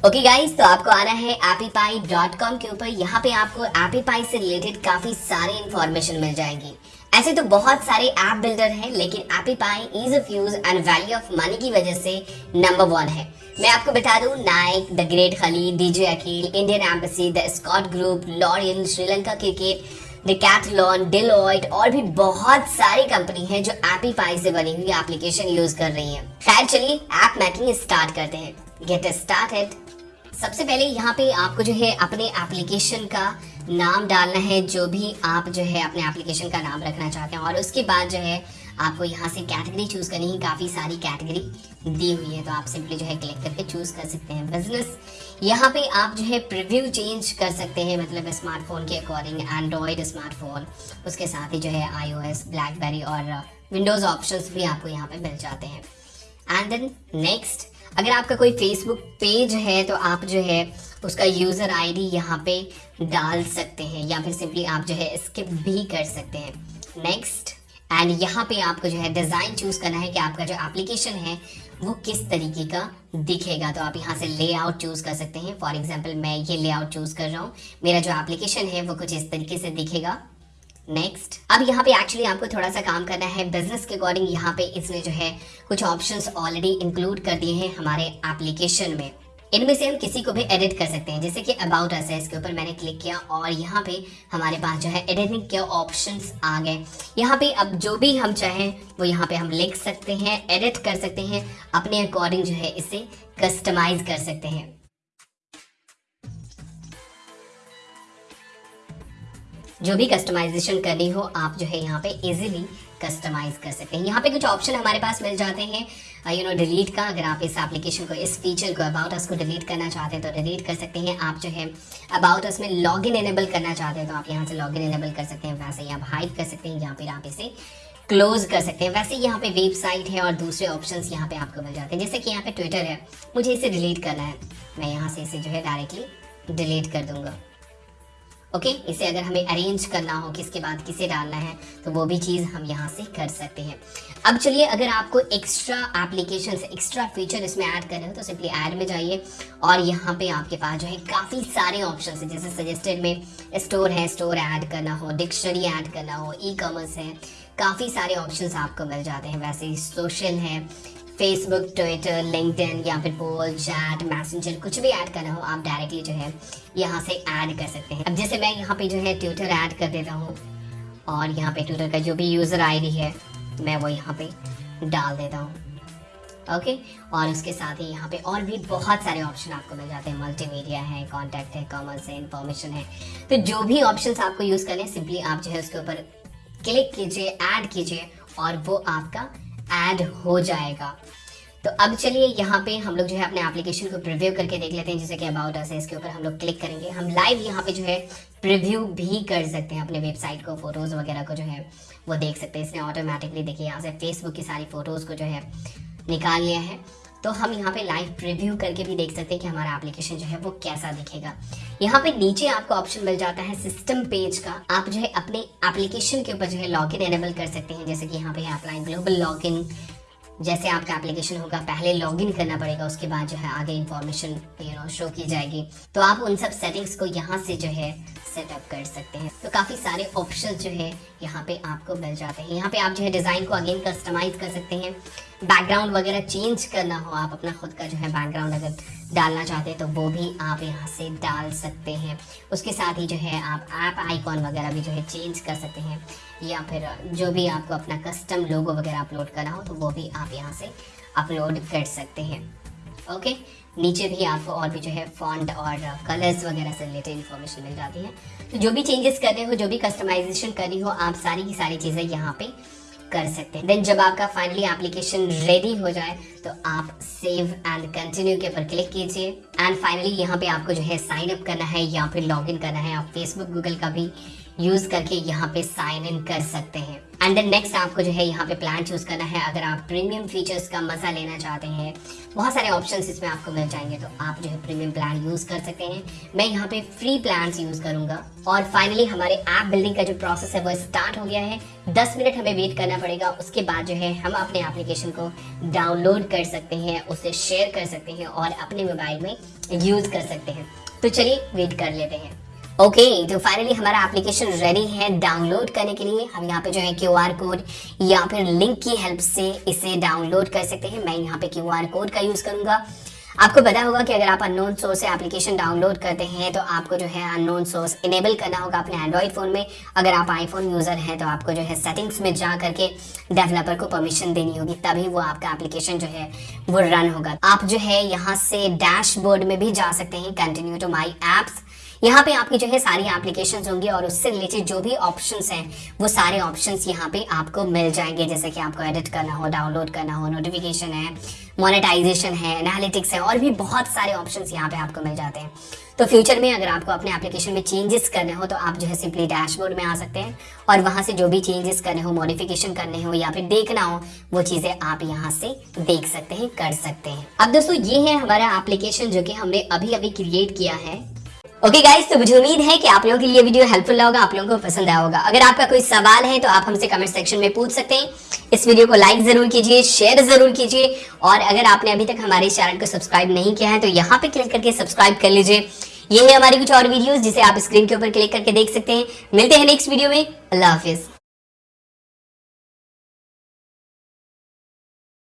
Okay okay guys तो आपको आना है appypie.com के ऊपर। यहाँ पे आपको एपीपाई से रिलेटेड काफ़ी सारी इंफॉर्मेशन मिल जाएगी। ऐसे तो बहुत सारे ऐप बिल्डर हैं, लेकिन Appy Pie ease of use and value of money की वजह से नंबर वन है। मैं आपको बता दूँ Nike the great Khali DJ Aqeel Indian embassy the Scott group Lorien Sri Lanka cricket Decathlon Deloitte और भी बहुत सारी कंपनी है जो एपीफाई से बनी हुई एप्लीकेशन यूज़ कर रही है। खैर, चलिए ऐप मैकिंग स्टार्ट करते हैं। गेट स्टार्टेड सबसे पहले यहाँ पे आपको जो है अपने एप्लीकेशन का नाम डालना है, जो भी आप जो है अपने एप्लीकेशन का नाम रखना चाहते हैं। और उसके बाद जो है, आपको यहाँ से कैटेगरी चूज़ करनी है। काफ़ी सारी कैटेगरी दी हुई है तो आप सिंपली जो है क्लिक करके चूज़ कर सकते हैं। बिज़नेस यहाँ पे आप जो है प्रिव्यू चेंज कर सकते हैं मतलब स्मार्टफ़ोन के अकॉर्डिंग एंड्रॉयड स्मार्टफ़ोन उसके साथ ही जो है आईओएस ब्लैकबेरी और विंडोज़ ऑप्शंस भी आपको यहाँ पे मिल जाते हैं। एंड देन नेक्स्ट अगर आपका कोई फेसबुक पेज है तो आप जो है उसका यूज़र आईडी यहाँ पे डाल सकते हैं, या फिर सिंपली आप जो है स्किप भी कर सकते हैं। नेक्स्ट एंड यहाँ पे आपको जो है डिज़ाइन चूज़ करना है कि आपका जो एप्लीकेशन है, वो किस तरीके का दिखेगा। तो आप यहाँ से लेआउट चूज़ कर सकते हैं। फॉर एग्ज़ाम्पल मैं ये लेआउट चूज़ कर रहा हूँ। मेरा जो एप्लीकेशन है, वो कुछ इस तरीके से दिखेगा। नेक्स्ट अब यहाँ पे एक्चुअली आपको थोड़ा सा काम करना है। बिज़नेस के अकॉर्डिंग यहाँ पे इसने जो है कुछ ऑप्शंस ऑलरेडी इंक्लूड कर दिए हैं हमारे एप्लीकेशन में। इनमें से हम किसी को भी एडिट कर सकते हैं। जैसे कि अबाउट अस है, इसके ऊपर मैंने क्लिक किया और यहाँ पे हमारे पास जो है एडिटिंग के ऑप्शंस आ गए। यहाँ पे अब जो भी हम चाहें, वो यहाँ पे हम लिख सकते हैं एडिट कर सकते हैं, अपने अकॉर्डिंग जो है इसे कस्टमाइज कर सकते हैं। जो भी कस्टमाइजेशन करनी हो, आप जो है यहाँ पे इजीली कस्टमाइज कर सकते हैं। यहाँ पे कुछ ऑप्शन हमारे पास मिल जाते हैं। यू नो डिलीट का, अगर आप इस एप्लीकेशन को, इस फीचर को अबाउट अस को डिलीट करना चाहते हैं तो डिलीट कर सकते हैं। आप जो है अबाउट अस में लॉग इन एनेबल करना चाहते हैं तो आप यहाँ से लॉग इन एनेबल कर सकते हैं। वैसे ही आप हाइड कर सकते हैं या फिर आप इसे क्लोज कर सकते हैं। वैसे यहाँ पे वेबसाइट है और दूसरे ऑप्शंस यहाँ पे आपको मिल जाते हैं। जैसे कि यहाँ पे ट्विटर है। मुझे इसे डिलीट करना है। मैं यहाँ से इसे जो है डायरेक्टली डिलीट कर दूँगा। ओके? इसे अगर हमें अरेंज करना हो किसके बाद किसे डालना है तो वो भी चीज़ हम यहाँ से कर सकते हैं। अब चलिए, अगर आपको एक्स्ट्रा एप्लीकेशन एक्स्ट्रा फीचर इसमें ऐड करना हो तो सिंपली ऐड में जाइए। और यहाँ पे आपके पास जो है काफ़ी सारे ऑप्शन है, जैसे सजेस्टेड में स्टोर है स्टोर ऐड करना हो डिक्शनरी ऐड करना हो ई कॉमर्स है, काफ़ी सारे ऑप्शन आपको मिल जाते हैं। वैसे सोशल है फेसबुक ट्विटर लिंकडइन या फिर पोल चैट मैसेंजर कुछ भी ऐड करना हो, आप डायरेक्टली जो है यहाँ से ऐड कर सकते हैं। अब जैसे मैं यहाँ पे जो है ट्विटर ऐड कर देता हूँ, और यहाँ पे ट्विटर का जो भी यूज़र आईडी है, मैं वो यहाँ पे डाल देता हूँ। ओके और उसके साथ ही यहाँ पे और भी बहुत सारे ऑप्शन आपको मिल जाते हैं। मल्टीमीडिया है कॉन्टैक्ट है कॉमर्स है इन्फॉर्मेशन है। तो जो भी ऑप्शन आपको यूज़ करने सिंपली आप जो है उसके ऊपर क्लिक कीजिए ऐड कीजिए, और वो आपका ऐड हो जाएगा। तो अब चलिए यहाँ पे हम लोग जो है अपने एप्लीकेशन को प्रिव्यू करके देख लेते हैं, जैसे कि अबाउट अस है, इसके ऊपर हम लोग क्लिक करेंगे। हम लाइव यहाँ पे जो है प्रिव्यू भी कर सकते हैं अपने वेबसाइट को फ़ोटोज़ वगैरह को जो है, वो देख सकते हैं। इसने ऑटोमेटिकली देखिए यहाँ से फेसबुक की सारी फ़ोटोज़ को जो है निकाल लिया है। तो हम यहाँ पे लाइव प्रिव्यू करके भी देख सकते हैं कि हमारा एप्लीकेशन जो है वो कैसा दिखेगा। यहाँ पे नीचे आपको ऑप्शन मिल जाता है सिस्टम पेज का। आप जो है अपने एप्लीकेशन के ऊपर जो है लॉग इन एनेबल कर सकते हैं। जैसे कि यहाँ पे अप्लाई ग्लोबल लॉग इन जैसे आपका एप्लीकेशन होगा, पहले लॉगिन करना पड़ेगा, उसके बाद जो है आगे इन्फॉर्मेशन यू नो शो की जाएगी। तो आप उन सब सेटिंग्स को यहाँ से जो है सेटअप कर सकते हैं। तो काफ़ी सारे ऑप्शन जो है यहाँ पे आपको मिल जाते हैं। यहाँ पे आप जो है डिज़ाइन को अगेन कस्टमाइज कर सकते हैं। बैकग्राउंड वगैरह चेंज करना हो, आप अपना खुद का जो है बैकग्राउंड अगर डालना चाहते हैं तो वो भी आप यहाँ से डाल सकते हैं। उसके साथ ही जो है आप ऐप आइकॉन वगैरह भी जो है चेंज कर सकते हैं, या फिर जो भी आपको अपना कस्टम लोगो वगैरह अपलोड करना हो तो वो भी आप यहाँ से अपलोड कर सकते हैं। ओके नीचे भी आपको और भी जो है फॉन्ट और कलर्स वगैरह से रिलेटेड इन्फॉर्मेशन मिल जाती है। तो जो भी चेंजेस करने हो, जो भी कस्टमाइजेशन करनी हो, आप सारी की सारी चीज़ें यहाँ पे कर सकते हैं। देन जब आपका फाइनली एप्लीकेशन रेडी हो जाए तो आप सेव एंड कंटिन्यू के ऊपर क्लिक कीजिए। एंड फाइनली यहाँ पे आपको जो है साइन अप करना है या फिर लॉग इन करना है। आप फेसबुक गूगल का भी यूज़ करके यहाँ पे साइन इन कर सकते हैं। एंड देन नेक्स्ट आपको जो है यहाँ पे प्लान चूज़ करना है। अगर आप प्रीमियम फीचर्स का मज़ा लेना चाहते हैं, बहुत सारे ऑप्शंस इसमें आपको मिल जाएँगे तो आप जो है प्रीमियम प्लान यूज़ कर सकते हैं। मैं यहाँ पे फ्री प्लान यूज़ करूँगा। और फाइनली हमारे ऐप बिल्डिंग का जो प्रोसेस है, वो स्टार्ट हो गया है। दस मिनट हमें वेट करना पड़ेगा। उसके बाद जो है हम अपने एप्लीकेशन को डाउनलोड कर सकते हैं, उसे शेयर कर सकते हैं और अपने मोबाइल में यूज़ कर सकते हैं। तो चलिए वेट कर लेते हैं। ओके okay, तो फाइनली हमारा एप्लीकेशन रेडी है डाउनलोड करने के लिए। हम यहाँ पे जो है क्यू आर कोड या फिर लिंक की हेल्प से इसे डाउनलोड कर सकते हैं। मैं यहाँ पे क्यू आर कोड का यूज़ करूँगा। आपको पता होगा कि अगर आप अननोन सोर्स से एप्लीकेशन डाउनलोड करते हैं तो आपको जो है अननोन सोर्स इनेबल करना होगा अपने एंड्रॉइड फ़ोन में। अगर आप आईफोन यूज़र हैं तो आपको जो है सेटिंग्स में जा करके डेवलपर को परमिशन देनी होगी तभी वो आपका एप्लीकेशन जो है वो रन होगा। आप जो है यहाँ से डैशबोर्ड में भी जा सकते हैं। कंटिन्यू टू माई एप्स यहाँ पे आपकी जो है सारी एप्लीकेशन होंगी और उससे रिलेटेड जो भी ऑप्शन हैं, वो सारे ऑप्शन यहाँ पे आपको मिल जाएँगे। जैसे कि आपको एडिट करना हो डाउनलोड करना हो नोटिफिकेशन है मोनेटाइजेशन है एनालिटिक्स है, और भी बहुत सारे ऑप्शन यहाँ पे आपको मिल जाते हैं। तो फ्यूचर में अगर आपको अपने एप्लीकेशन में चेंजेस करने हो तो आप जो है सिंपली डैशबोर्ड में आ सकते हैं और वहाँ से जो भी चेंजेस करने हो मॉडिफिकेशन करने हो, या फिर देखना हो, वो चीज़ें आप यहाँ से देख सकते हैं, कर सकते हैं। अब दोस्तों, ये है हमारा एप्लीकेशन जो कि हमने अभी अभी क्रिएट किया है। ओके okay गाइस तो मुझे उम्मीद है कि आप लोगों के लिए वीडियो हेल्पफुल रहा होगा, आप लोगों को पसंद आया होगा। अगर आपका कोई सवाल है तो आप हमसे कमेंट सेक्शन में पूछ सकते हैं। इस वीडियो को लाइक ज़रूर कीजिए शेयर ज़रूर कीजिए। और अगर आपने अभी तक हमारे चैनल को सब्सक्राइब नहीं किया है तो यहाँ पे क्लिक करके सब्सक्राइब कर लीजिए। ये है हमारी कुछ और वीडियोज़ जिसे आप स्क्रीन के ऊपर क्लिक करके देख सकते हैं। मिलते हैं नेक्स्ट वीडियो में। अल्लाह हाफिज।